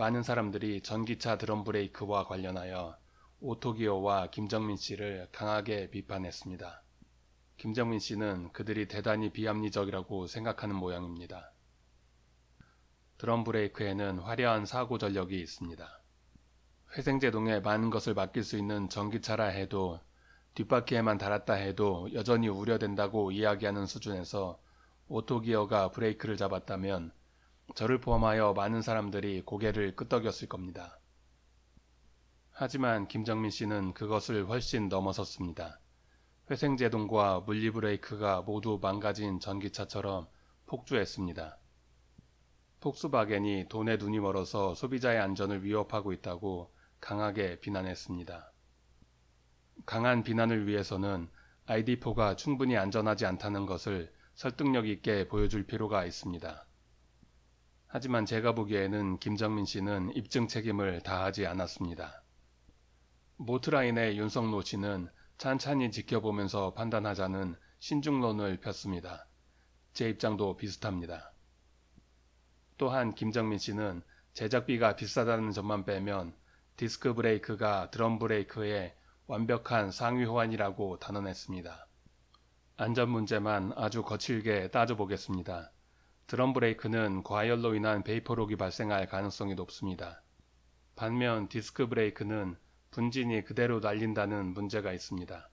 많은 사람들이 전기차 드럼 브레이크와 관련하여 오토기어와 김정민 씨를 강하게 비판했습니다. 김정민 씨는 그들이 대단히 비합리적이라고 생각하는 모양입니다. 드럼 브레이크에는 화려한 사고 전력이 있습니다. 회생제동에 많은 것을 맡길 수 있는 전기차라 해도 뒷바퀴에만 달았다 해도 여전히 우려된다고 이야기하는 수준에서 오토기어가 브레이크를 잡았다면 저를 포함하여 많은 사람들이 고개를 끄덕였을 겁니다. 하지만 김정민 씨는 그것을 훨씬 넘어섰습니다. 회생제동과 물리브레이크가 모두 망가진 전기차처럼 폭주했습니다. 폭스바겐이 돈에 눈이 멀어서 소비자의 안전을 위협하고 있다고 강하게 비난했습니다. 강한 비난을 위해서는 ID4가 충분히 안전하지 않다는 것을 설득력 있게 보여줄 필요가 있습니다. 하지만 제가 보기에는 김정민 씨는 입증 책임을 다하지 않았습니다. 모트라인의 윤석노 씨는 찬찬히 지켜보면서 판단하자는 신중론을 폈습니다. 제 입장도 비슷합니다. 또한 김정민 씨는 제작비가 비싸다는 점만 빼면 디스크 브레이크가 드럼 브레이크의 완벽한 상위 호환이라고 단언했습니다. 안전 문제만 아주 거칠게 따져보겠습니다. 드럼 브레이크는 과열로 인한 베이퍼록이 발생할 가능성이 높습니다. 반면 디스크 브레이크는 분진이 그대로 날린다는 문제가 있습니다.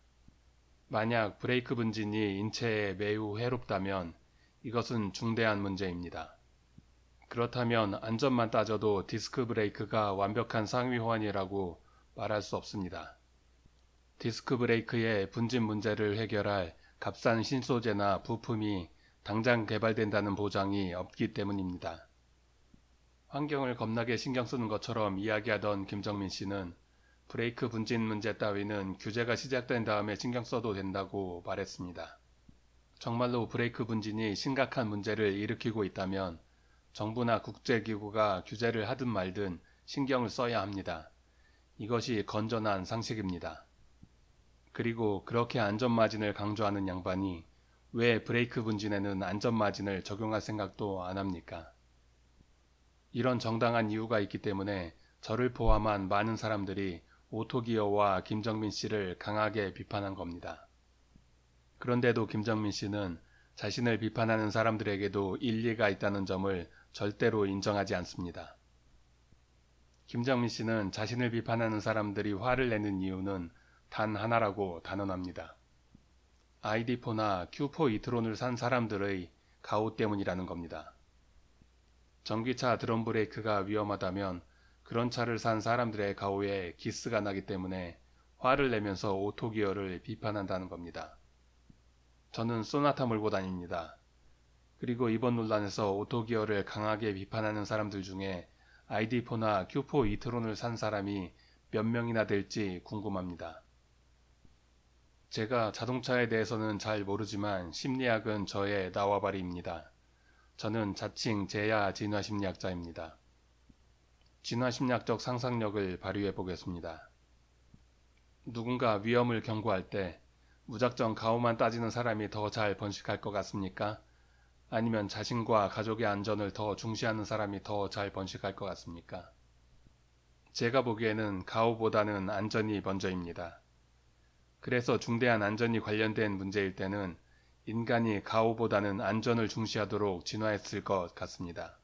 만약 브레이크 분진이 인체에 매우 해롭다면 이것은 중대한 문제입니다. 그렇다면 안전만 따져도 디스크 브레이크가 완벽한 상위 호환이라고 말할 수 없습니다. 디스크 브레이크의 분진 문제를 해결할 값싼 신소재나 부품이 당장 개발된다는 보장이 없기 때문입니다. 환경을 겁나게 신경 쓰는 것처럼 이야기하던 김정민 씨는 브레이크 분진 문제 따위는 규제가 시작된 다음에 신경 써도 된다고 말했습니다. 정말로 브레이크 분진이 심각한 문제를 일으키고 있다면 정부나 국제기구가 규제를 하든 말든 신경을 써야 합니다. 이것이 건전한 상식입니다. 그리고 그렇게 안전마진을 강조하는 양반이 왜 브레이크 분진에는 안전마진을 적용할 생각도 안 합니까? 이런 정당한 이유가 있기 때문에 저를 포함한 많은 사람들이 오토기어와 김정민 씨를 강하게 비판한 겁니다. 그런데도 김정민 씨는 자신을 비판하는 사람들에게도 일리가 있다는 점을 절대로 인정하지 않습니다. 김정민 씨는 자신을 비판하는 사람들이 화를 내는 이유는 단 하나라고 단언합니다. ID4나 Q4 이트론을 산 사람들의 가오 때문이라는 겁니다. 전기차 드럼 브레이크가 위험하다면 그런 차를 산 사람들의 가오에 기스가 나기 때문에 화를 내면서 오토기어를 비판한다는 겁니다. 저는 소나타 몰고 다닙니다. 그리고 이번 논란에서 오토기어를 강하게 비판하는 사람들 중에 ID4나 Q4 이트론을 산 사람이 몇 명이나 될지 궁금합니다. 제가 자동차에 대해서는 잘 모르지만 심리학은 저의 나와바리입니다. 저는 자칭 제야 진화심리학자입니다. 진화심리학적 상상력을 발휘해 보겠습니다. 누군가 위험을 경고할 때 무작정 가오만 따지는 사람이 더 잘 번식할 것 같습니까? 아니면 자신과 가족의 안전을 더 중시하는 사람이 더 잘 번식할 것 같습니까? 제가 보기에는 가오보다는 안전이 먼저입니다. 그래서 중대한 안전이 관련된 문제일 때는 인간이 가오보다는 안전을 중시하도록 진화했을 것 같습니다.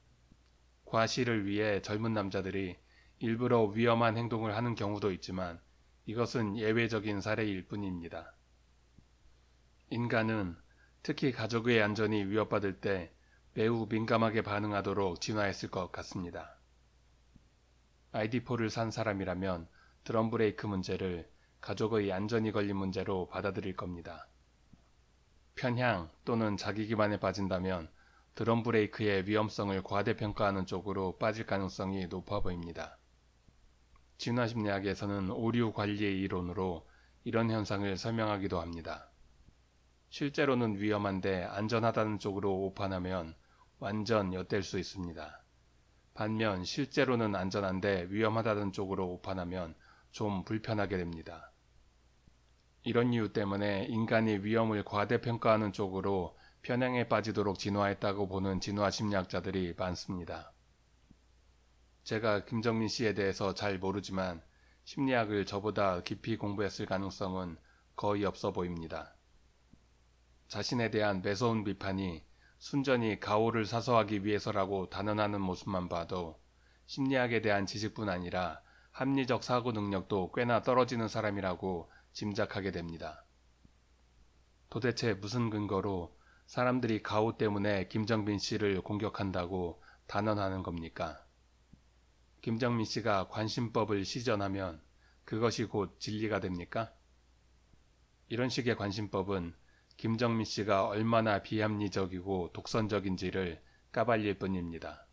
과실을 위해 젊은 남자들이 일부러 위험한 행동을 하는 경우도 있지만 이것은 예외적인 사례일 뿐입니다. 인간은 특히 가족의 안전이 위협받을 때 매우 민감하게 반응하도록 진화했을 것 같습니다. ID4를 산 사람이라면 드럼 브레이크 문제를 가족의 안전이 걸린 문제로 받아들일 겁니다. 편향 또는 자기 기반에 빠진다면 드럼 브레이크의 위험성을 과대평가하는 쪽으로 빠질 가능성이 높아 보입니다. 진화심리학에서는 오류 관리의 이론으로 이런 현상을 설명하기도 합니다. 실제로는 위험한데 안전하다는 쪽으로 오판하면 완전 엿될 수 있습니다. 반면 실제로는 안전한데 위험하다는 쪽으로 오판하면 좀 불편하게 됩니다. 이런 이유 때문에 인간이 위험을 과대평가하는 쪽으로 편향에 빠지도록 진화했다고 보는 진화 심리학자들이 많습니다. 제가 김정민 씨에 대해서 잘 모르지만 심리학을 저보다 깊이 공부했을 가능성은 거의 없어 보입니다. 자신에 대한 매서운 비판이 순전히 가오를 사서하기 위해서라고 단언하는 모습만 봐도 심리학에 대한 지식뿐 아니라 합리적 사고 능력도 꽤나 떨어지는 사람이라고 짐작하게 됩니다. 도대체 무슨 근거로 사람들이 가오 때문에 김정민 씨를 공격한다고 단언하는 겁니까? 김정민 씨가 관심법을 시전하면 그것이 곧 진리가 됩니까? 이런 식의 관심법은 김정민 씨가 얼마나 비합리적이고 독선적인지를 까발릴 뿐입니다.